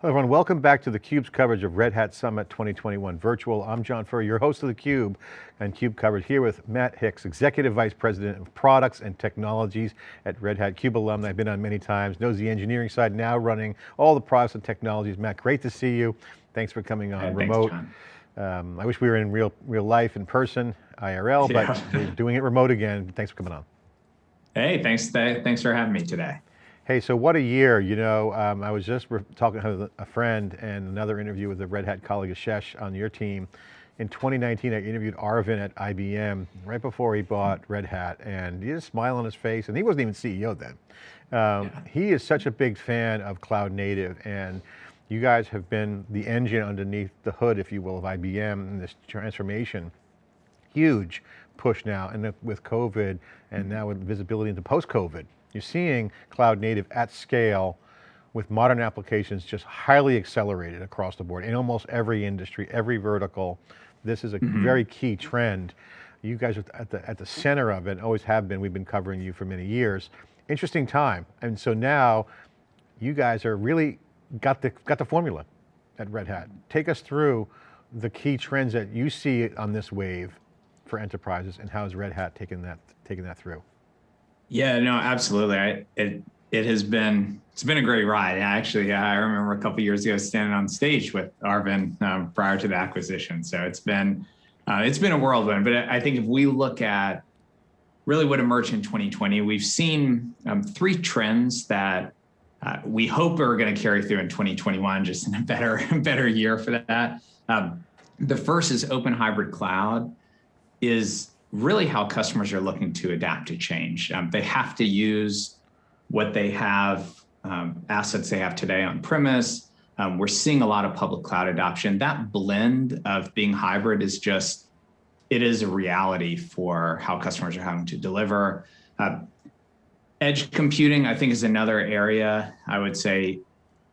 Hello everyone, welcome back to theCUBE's coverage of Red Hat Summit 2021 Virtual. I'm John Furrier, your host of theCUBE and CUBE coverage here with Matt Hicks, Executive Vice President of Products and Technologies at Red Hat. CUBE alumni, I've been on many times, knows the engineering side, now running all the products and technologies. Matt, great to see you. Thanks for coming on remote. Um, I wish we were in real real life, in person, IRL, yeah. but we're doing it remote again. Thanks for coming on. Hey, thanks, thanks for having me today. Hey, so what a year, you know, um, I was just talking to a friend and another interview with a Red Hat colleague, Ashesh, on your team. In 2019, I interviewed Arvind at IBM right before he bought Red Hat and he had a smile on his face and he wasn't even CEO then. Um, yeah. He is such a big fan of cloud native and you guys have been the engine underneath the hood, if you will, of IBM and this transformation. Huge push now and with COVID and now with visibility into post-COVID. You're seeing cloud native at scale with modern applications just highly accelerated across the board in almost every industry, every vertical. This is a mm -hmm. very key trend. You guys are at the, at the center of it, always have been. We've been covering you for many years. Interesting time. And so now you guys are really got the, got the formula at Red Hat. Take us through the key trends that you see on this wave for enterprises and how is Red Hat taking that, taking that through? Yeah, no, absolutely. I, it it has been it's been a great ride. Actually, I remember a couple years ago standing on stage with Arvind um, prior to the acquisition. So it's been uh, it's been a whirlwind. But I think if we look at really what emerged in 2020, we've seen um, three trends that uh, we hope are going to carry through in 2021, just in a better better year for that. Um, the first is open hybrid cloud is really how customers are looking to adapt to change. Um, they have to use what they have, um, assets they have today on premise. Um, we're seeing a lot of public cloud adoption. That blend of being hybrid is just, it is a reality for how customers are having to deliver. Uh, edge computing, I think is another area I would say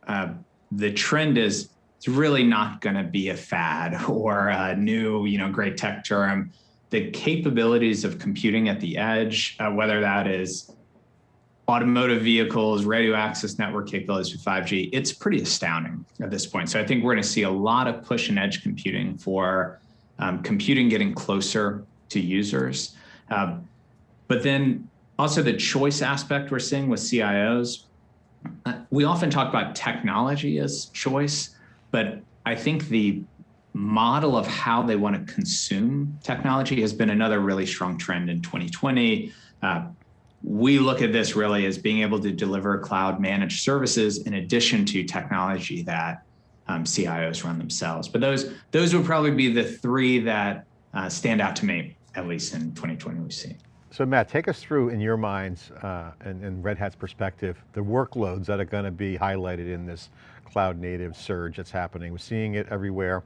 uh, the trend is it's really not going to be a fad or a new, you know, great tech term the capabilities of computing at the edge, uh, whether that is automotive vehicles, radio access network capabilities with 5G, it's pretty astounding at this point. So I think we're going to see a lot of push and edge computing for um, computing getting closer to users. Uh, but then also the choice aspect we're seeing with CIOs. Uh, we often talk about technology as choice, but I think the model of how they want to consume technology has been another really strong trend in 2020. Uh, we look at this really as being able to deliver cloud managed services in addition to technology that um, CIOs run themselves. But those those would probably be the three that uh, stand out to me, at least in 2020 we see. So Matt, take us through in your minds uh, and, and Red Hat's perspective, the workloads that are going to be highlighted in this cloud native surge that's happening. We're seeing it everywhere.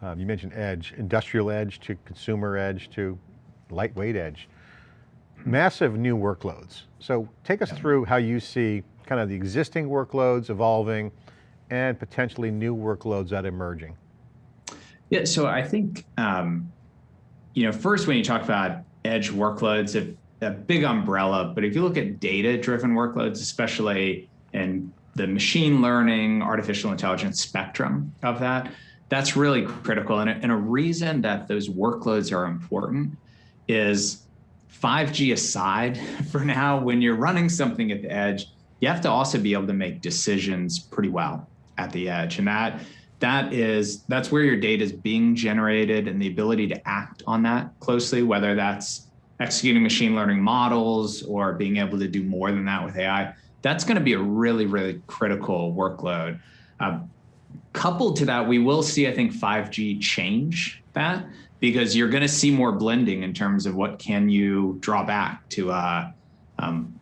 Um, you mentioned edge, industrial edge to consumer edge to lightweight edge. Massive new workloads. So take us through how you see kind of the existing workloads evolving and potentially new workloads that are emerging. Yeah, so I think, um, you know, first when you talk about edge workloads, a, a big umbrella, but if you look at data-driven workloads, especially in the machine learning, artificial intelligence spectrum of that, that's really critical. And a, and a reason that those workloads are important is 5G aside for now, when you're running something at the edge, you have to also be able to make decisions pretty well at the edge. And that that is that's where your data is being generated and the ability to act on that closely, whether that's executing machine learning models or being able to do more than that with AI, that's going to be a really, really critical workload. Uh, coupled to that, we will see, I think, 5G change that because you're going to see more blending in terms of what can you draw back to uh, um,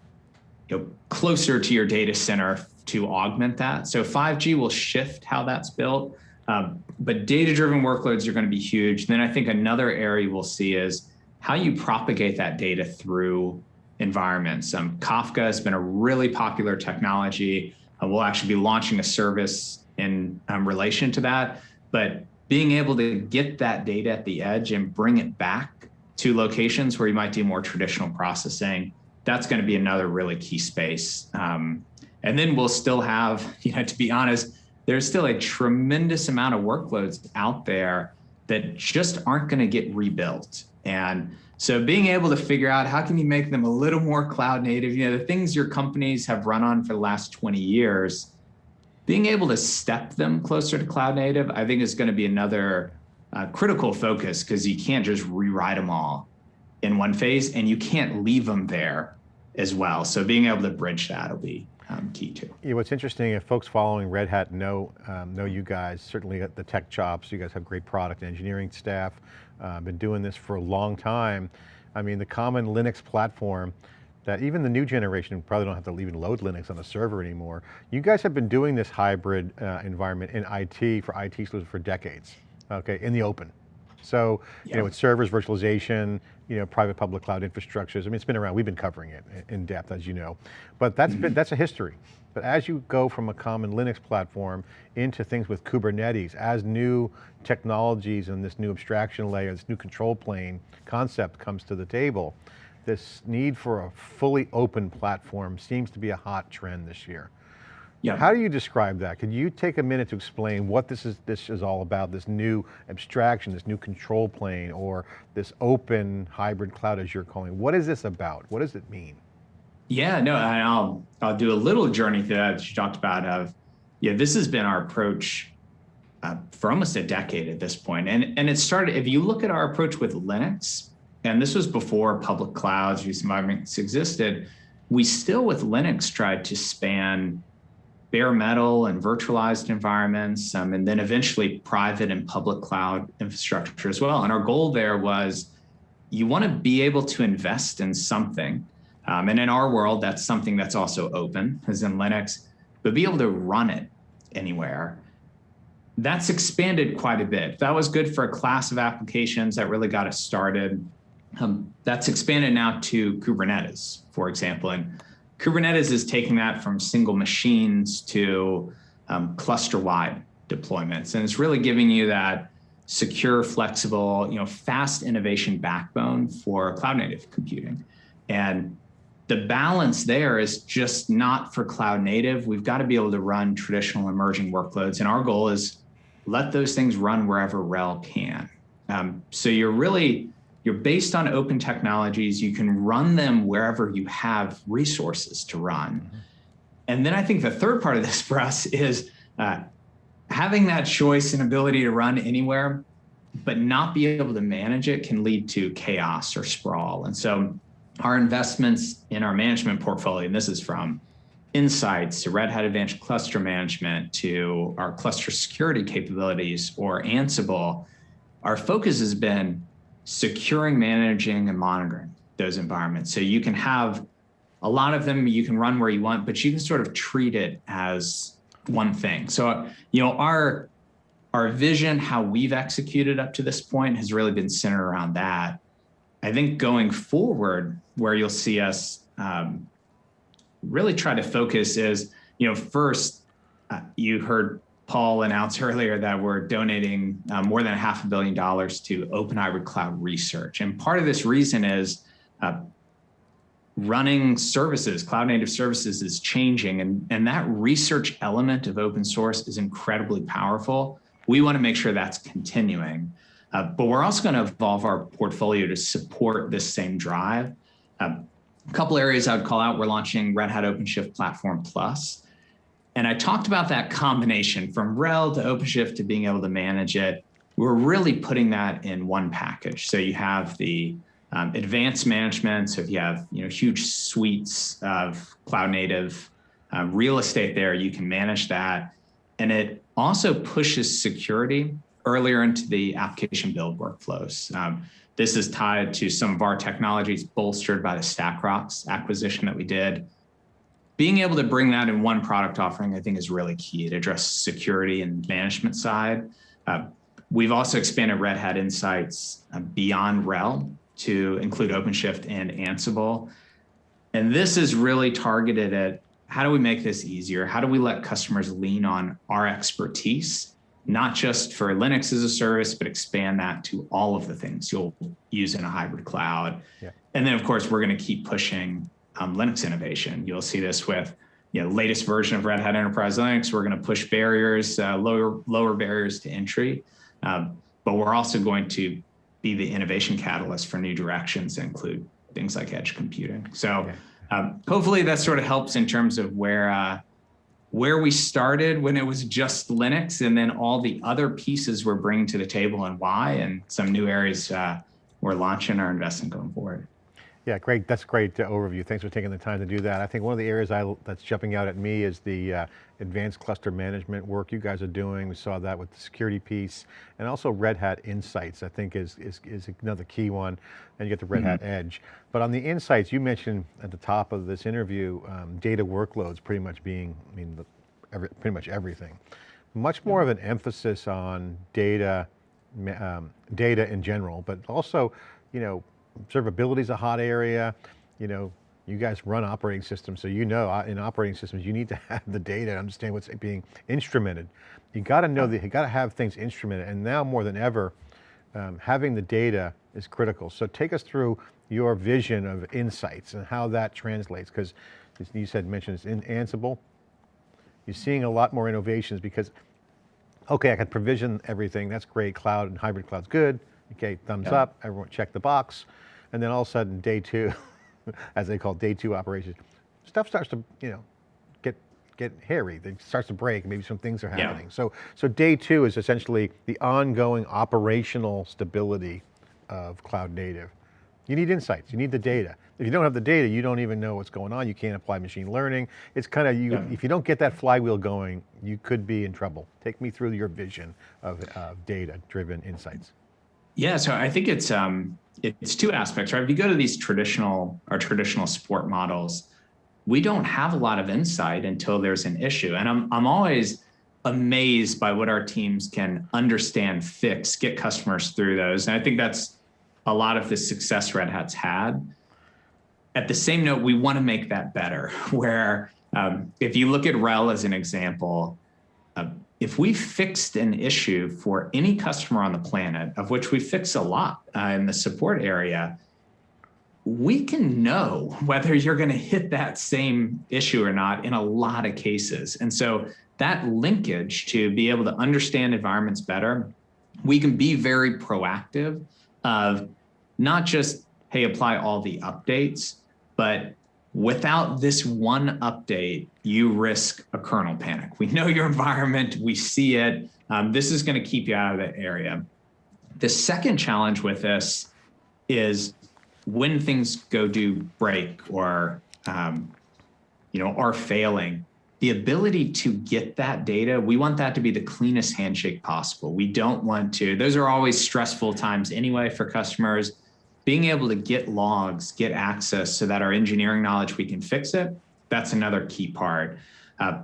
you know, closer to your data center to augment that. So 5G will shift how that's built, um, but data-driven workloads are going to be huge. Then I think another area we'll see is how you propagate that data through environments. Um, Kafka has been a really popular technology. Uh, we'll actually be launching a service in um, relation to that. But being able to get that data at the edge and bring it back to locations where you might do more traditional processing, that's going to be another really key space. Um, and then we'll still have, you know, to be honest, there's still a tremendous amount of workloads out there that just aren't going to get rebuilt. And so being able to figure out how can you make them a little more cloud native, you know, the things your companies have run on for the last 20 years, being able to step them closer to cloud native, I think is going to be another uh, critical focus because you can't just rewrite them all in one phase and you can't leave them there as well. So being able to bridge that will be um, key too. Yeah, what's interesting, if folks following Red Hat know, um, know you guys, certainly at the tech chops, you guys have great product engineering staff, uh, been doing this for a long time. I mean, the common Linux platform, that even the new generation probably don't have to even load Linux on a server anymore. You guys have been doing this hybrid uh, environment in IT for IT solutions for decades, okay, in the open. So, yeah. you know, with servers, virtualization, you know, private public cloud infrastructures, I mean, it's been around, we've been covering it in depth, as you know. But that's, been, that's a history. But as you go from a common Linux platform into things with Kubernetes, as new technologies and this new abstraction layer, this new control plane concept comes to the table, this need for a fully open platform seems to be a hot trend this year. Yeah. How do you describe that? Could you take a minute to explain what this is, this is all about, this new abstraction, this new control plane, or this open hybrid cloud as you're calling it? What is this about? What does it mean? Yeah, no, I'll, I'll do a little journey through that, that you talked about of, yeah, this has been our approach uh, for almost a decade at this point. And, and it started, if you look at our approach with Linux, and this was before public clouds, use environments existed, we still with Linux tried to span bare metal and virtualized environments, um, and then eventually private and public cloud infrastructure as well. And our goal there was you want to be able to invest in something. Um, and in our world, that's something that's also open, as in Linux, but be able to run it anywhere. That's expanded quite a bit. That was good for a class of applications that really got us started. Um, that's expanded now to Kubernetes, for example. And Kubernetes is taking that from single machines to um, cluster-wide deployments. And it's really giving you that secure, flexible, you know, fast innovation backbone for cloud native computing. And the balance there is just not for cloud native. We've got to be able to run traditional emerging workloads. And our goal is let those things run wherever RHEL can. Um, so you're really you're based on open technologies. You can run them wherever you have resources to run. Mm -hmm. And then I think the third part of this for us is uh, having that choice and ability to run anywhere, but not be able to manage it can lead to chaos or sprawl. And so our investments in our management portfolio, and this is from insights to Red Hat Advanced Cluster Management to our cluster security capabilities or Ansible, our focus has been securing, managing, and monitoring those environments. So you can have a lot of them, you can run where you want, but you can sort of treat it as one thing. So, you know, our, our vision, how we've executed up to this point has really been centered around that. I think going forward, where you'll see us um, really try to focus is, you know, first, uh, you heard Paul announced earlier that we're donating uh, more than a half a billion dollars to Open Hybrid Cloud research. And part of this reason is uh, running services, cloud native services is changing. And, and that research element of open source is incredibly powerful. We want to make sure that's continuing. Uh, but we're also going to evolve our portfolio to support this same drive. Uh, a couple areas I would call out, we're launching Red Hat OpenShift Platform Plus. And I talked about that combination from RHEL to OpenShift to being able to manage it. We're really putting that in one package. So you have the um, advanced management. So if you have you know huge suites of cloud native uh, real estate there, you can manage that. And it also pushes security earlier into the application build workflows. Um, this is tied to some of our technologies bolstered by the StackRox acquisition that we did being able to bring that in one product offering, I think is really key to address security and management side. Uh, we've also expanded Red Hat Insights uh, beyond RHEL to include OpenShift and Ansible. And this is really targeted at how do we make this easier? How do we let customers lean on our expertise, not just for Linux as a service, but expand that to all of the things you'll use in a hybrid cloud. Yeah. And then of course, we're gonna keep pushing um, Linux innovation. You'll see this with you know, latest version of Red Hat Enterprise Linux. We're going to push barriers, uh, lower lower barriers to entry, um, but we're also going to be the innovation catalyst for new directions that include things like edge computing. So um, hopefully that sort of helps in terms of where uh, where we started when it was just Linux, and then all the other pieces we're bringing to the table and why, and some new areas uh, we're launching our investment going forward. Yeah, great. That's a great uh, overview. Thanks for taking the time to do that. I think one of the areas I, that's jumping out at me is the uh, advanced cluster management work you guys are doing. We saw that with the security piece and also Red Hat Insights, I think is, is, is another key one. And you get the Red mm -hmm. Hat mm-hmm. Edge. But on the insights, you mentioned at the top of this interview, um, data workloads pretty much being, I mean, the, every, pretty much everything. Much more of an emphasis on data, um, data in general, but also, you know, observability is a hot area. You know, you guys run operating systems, so you know uh, in operating systems, you need to have the data and understand what's being instrumented. You got to know that you got to have things instrumented. And now more than ever, um, having the data is critical. So take us through your vision of insights and how that translates, because you said, mentioned it's in Ansible. You're seeing a lot more innovations because, okay, I can provision everything. That's great. Cloud and hybrid cloud's good. Okay, thumbs yeah. up. Everyone check the box. And then all of a sudden, day two, as they call it, day two operations, stuff starts to, you know, get get hairy. It starts to break. Maybe some things are happening. Yeah. So, so day two is essentially the ongoing operational stability of cloud native. You need insights, you need the data. If you don't have the data, you don't even know what's going on. You can't apply machine learning. It's kind of, you. Yeah. if you don't get that flywheel going, you could be in trouble. Take me through your vision of uh, data-driven insights. Yeah, so I think it's um, it's two aspects, right? If you go to these traditional or traditional sport models, we don't have a lot of insight until there's an issue. And I'm, I'm always amazed by what our teams can understand, fix, get customers through those. And I think that's a lot of the success Red Hat's had. At the same note, we want to make that better, where um, if you look at RHEL as an example, uh, if we fixed an issue for any customer on the planet, of which we fix a lot uh, in the support area, we can know whether you're going to hit that same issue or not in a lot of cases. And so that linkage to be able to understand environments better, we can be very proactive of not just, hey, apply all the updates, but without this one update, you risk a kernel panic. We know your environment, we see it. Um, this is going to keep you out of that area. The second challenge with this is when things go do break or um, you know are failing, the ability to get that data, we want that to be the cleanest handshake possible. We don't want to, those are always stressful times anyway for customers being able to get logs, get access so that our engineering knowledge, we can fix it, that's another key part. Uh,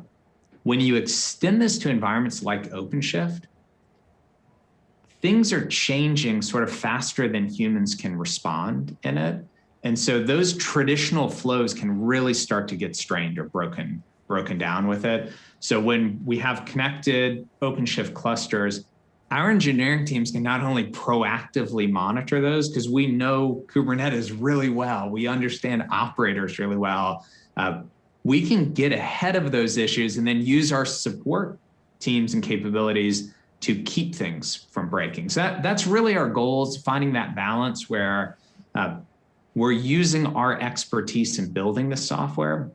when you extend this to environments like OpenShift, things are changing sort of faster than humans can respond in it. And so those traditional flows can really start to get strained or broken, broken down with it. So when we have connected OpenShift clusters, our engineering teams can not only proactively monitor those because we know Kubernetes really well, we understand operators really well. Uh, we can get ahead of those issues and then use our support teams and capabilities to keep things from breaking. So that, that's really our goal is finding that balance where uh, we're using our expertise in building the software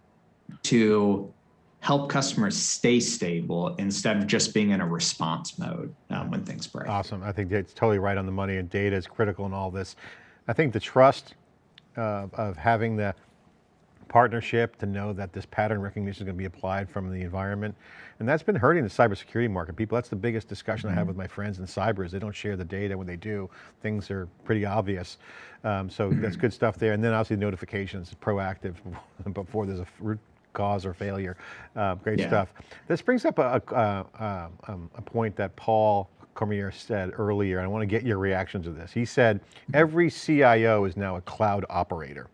to help customers stay stable instead of just being in a response mode um, when things break. Awesome, I think it's totally right on the money and data is critical in all this. I think the trust uh, of having the partnership to know that this pattern recognition is going to be applied from the environment. And that's been hurting the cybersecurity market. People, that's the biggest discussion mm -hmm. I have mm-hmm. with my friends in cyber is they don't share the data. When they do, things are pretty obvious. Um, so that's good stuff there. And then obviously notifications, proactive before there's a root cause or failure. Uh, great yeah. stuff. This brings up a, a, um, a point that Paul Cormier said earlier, and I want to get your reaction to this. He said, every CIO is now a cloud operator.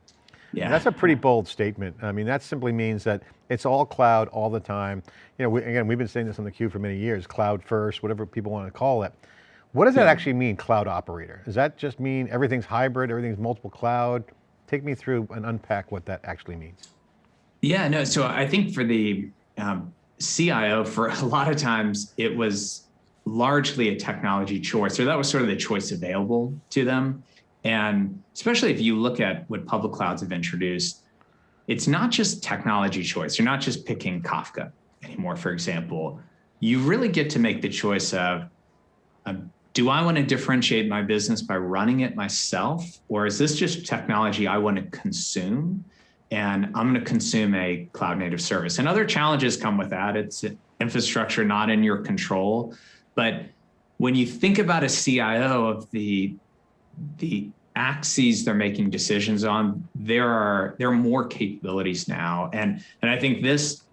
Yeah. And that's a pretty bold statement. I mean, that simply means that it's all cloud all the time. You know, we, again, we've been saying this on the theCUBE for many years, cloud first, whatever people want to call it. What does that actually mean, cloud operator? Does that just mean everything's hybrid, everything's multiple cloud? Take me through and unpack what that actually means. Yeah, no. So I think for the um, CIO, for a lot of times, it was largely a technology choice, or that was sort of the choice available to them. And especially if you look at what public clouds have introduced, it's not just technology choice. You're not just picking Kafka anymore, for example. You really get to make the choice of, um, do I want to differentiate my business by running it myself? Or is this just technology I want to consume? And I'm going to consume a cloud native service. And other challenges come with that. It's infrastructure not in your control. But when you think about a CIO of the, the axes they're making decisions on, there are there are more capabilities now. And, and I think this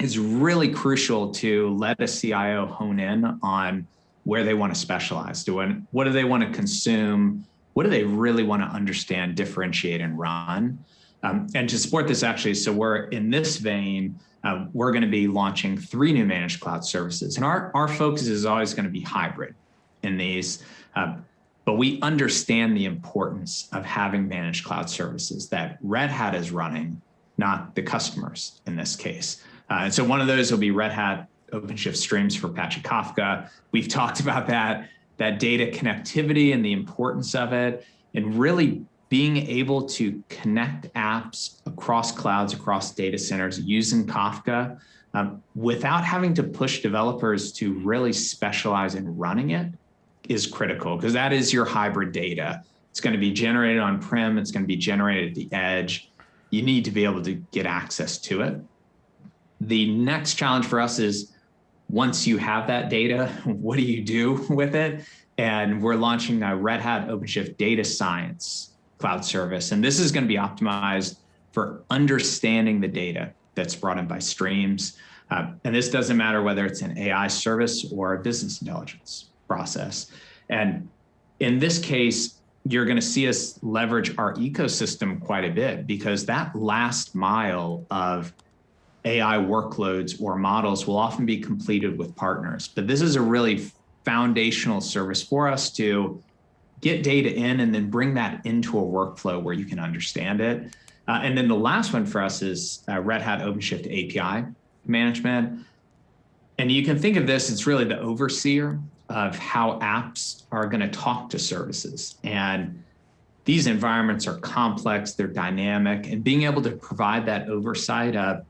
is really crucial to let a CIO hone in on where they want to specialize. Do what do they want to consume? What do they really want to understand, differentiate, and run? Um, and to support this, actually, so we're in this vein, uh, we're going to be launching three new managed cloud services. And our, our focus is always going to be hybrid in these. Uh, but we understand the importance of having managed cloud services that Red Hat is running, not the customers in this case. Uh, and so one of those will be Red Hat OpenShift Streams for Apache Kafka. We've talked about that, that data connectivity and the importance of it, and really being able to connect apps across clouds, across data centers using Kafka um, without having to push developers to really specialize in running it is critical because that is your hybrid data. It's going to be generated on-prem. It's going to be generated at the edge. You need to be able to get access to it. The next challenge for us is once you have that data, what do you do with it? And we're launching a Red Hat OpenShift Data Science cloud service. And this is going to be optimized for understanding the data that's brought in by streams. Uh, and this doesn't matter whether it's an AI service or a business intelligence process. And in this case, you're going to see us leverage our ecosystem quite a bit because that last mile of AI workloads or models will often be completed with partners. But this is a really foundational service for us to get data in and then bring that into a workflow where you can understand it. Uh, and then the last one for us is uh, Red Hat OpenShift API management. And you can think of this, it's really the overseer of how apps are going to talk to services. And these environments are complex, they're dynamic, and being able to provide that oversight of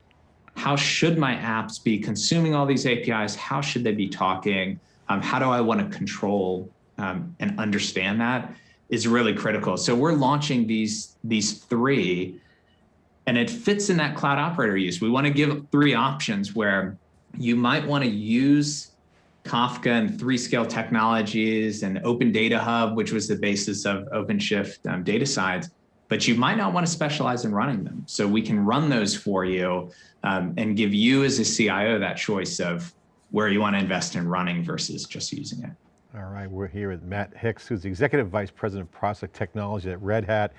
how should my apps be consuming all these APIs? How should they be talking? Um, how do I want to control um, and understand that is really critical. So we're launching these, these three and it fits in that cloud operator use. We want to give three options where you might want to use Kafka and 3scale technologies and Open Data Hub, which was the basis of OpenShift um, data science, but you might not want to specialize in running them. So we can run those for you um, and give you as a CIO that choice of where you want to invest in running versus just using it. All right, we're here with Matt Hicks, who's the Executive Vice President of Process Technology at Red Hat.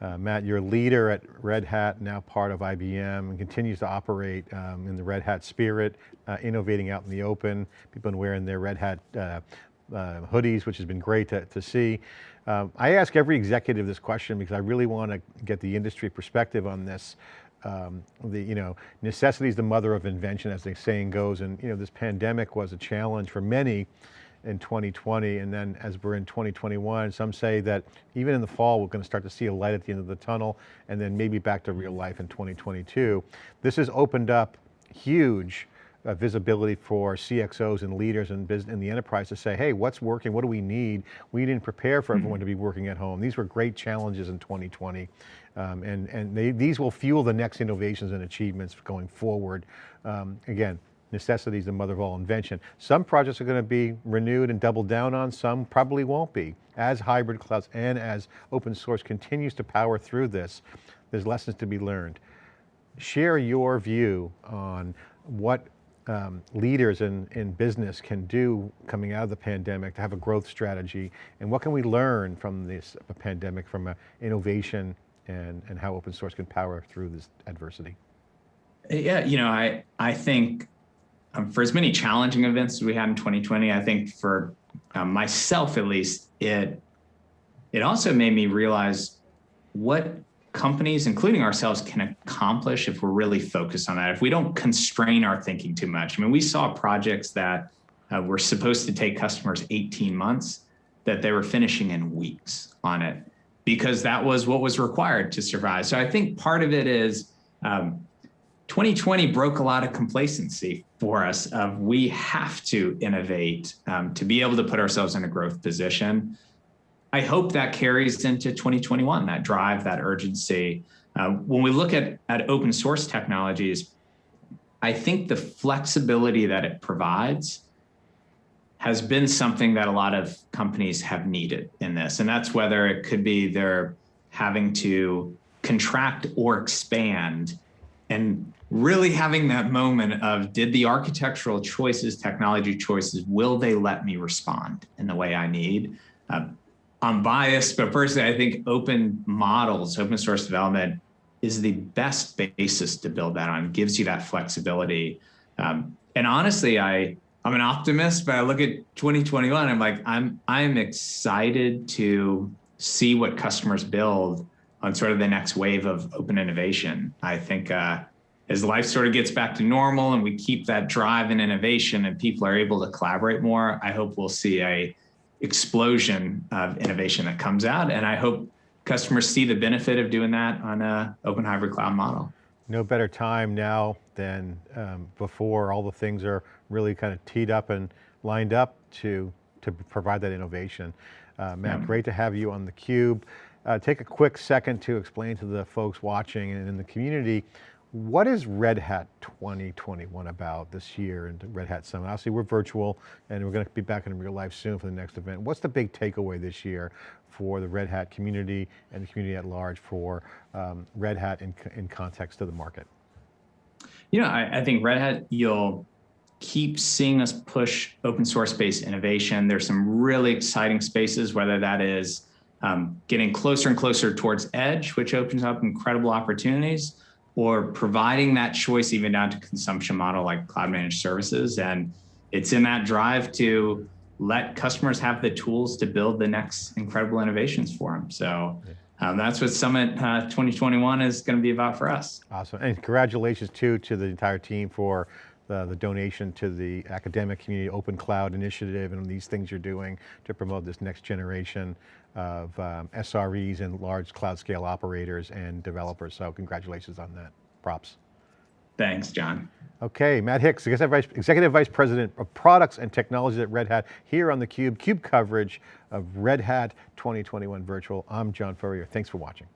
Uh, Matt, you're a leader at Red Hat, now part of IBM, and continues to operate um, in the Red Hat spirit, uh, innovating out in the open. People been wearing their Red Hat uh, uh, hoodies, which has been great to, to see. Um, I ask every executive this question because I really want to get the industry perspective on this. Um, the, you know, necessity is the mother of invention, as the saying goes, and you know, this pandemic was a challenge for many, in 2020. And then as we're in 2021, some say that even in the fall, we're going to start to see a light at the end of the tunnel and then maybe back to real life in 2022. This has opened up huge uh, visibility for CXOs and leaders in, business, in the enterprise to say, hey, what's working? What do we need? We didn't prepare for everyone mm -hmm. to be working at home. These were great challenges in 2020. Um, and and they, these will fuel the next innovations and achievements going forward. Um, again, necessity is the mother of all invention. Some projects are going to be renewed and doubled down on, some probably won't be. As hybrid clouds and as open source continues to power through this, there's lessons to be learned. Share your view on what um, leaders in, in business can do coming out of the pandemic to have a growth strategy, and what can we learn from this pandemic from a innovation and, and how open source can power through this adversity? Yeah, you know, I, I think um, for as many challenging events as we had in 2020, I think for um, myself at least, it it also made me realize what companies, including ourselves, can accomplish if we're really focused on that. If we don't constrain our thinking too much. I mean, we saw projects that uh, were supposed to take customers 18 months that they were finishing in weeks on it because that was what was required to survive. So I think part of it is um, 2020 broke a lot of complacency for us of we have to innovate um, to be able to put ourselves in a growth position. I hope that carries into 2021, that drive, that urgency. Uh, when we look at, at open source technologies, I think the flexibility that it provides has been something that a lot of companies have needed in this. And that's whether it could be they're having to contract or expand and really having that moment of did the architectural choices, technology choices, will they let me respond in the way I need? Uh, I'm biased, but personally, I think open models, open source development is the best basis to build that on, gives you that flexibility. Um, and honestly, I, I'm an optimist, but I look at 2021, I'm like, I'm, I'm excited to see what customers build on sort of the next wave of open innovation. I think uh, as life sort of gets back to normal and we keep that drive and innovation and people are able to collaborate more, I hope we'll see a explosion of innovation that comes out. And I hope customers see the benefit of doing that on a open hybrid cloud model. No better time now than um, before. All the things are really kind of teed up and lined up to, to provide that innovation. Uh, Matt, yeah. great to have you on theCUBE. Uh, take a quick second to explain to the folks watching and in the community what is Red Hat 2021 about this year and Red Hat Summit? Obviously we're virtual and we're going to be back in real life soon for the next event. What's the big takeaway this year for the Red Hat community and the community at large for um, Red Hat in, in context of the market? You know, I, I think Red Hat, you'll keep seeing us push open source based innovation. There's some really exciting spaces, whether that is um, getting closer and closer towards edge, which opens up incredible opportunities, or providing that choice even down to consumption model like cloud managed services. And it's in that drive to let customers have the tools to build the next incredible innovations for them. So um, that's what Summit uh, 2021 is going to be about for us. Awesome, and congratulations too to the entire team for the, the, donation to the academic community open cloud initiative and these things you're doing to promote this next generation of um, SREs and large cloud scale operators and developers. So congratulations on that, props. Thanks, John. Okay, Matt Hicks, Executive Vice, President of Products and Technologies at Red Hat, here on theCUBE, CUBE cube coverage of Red Hat 2021 Virtual. I'm John Furrier, thanks for watching.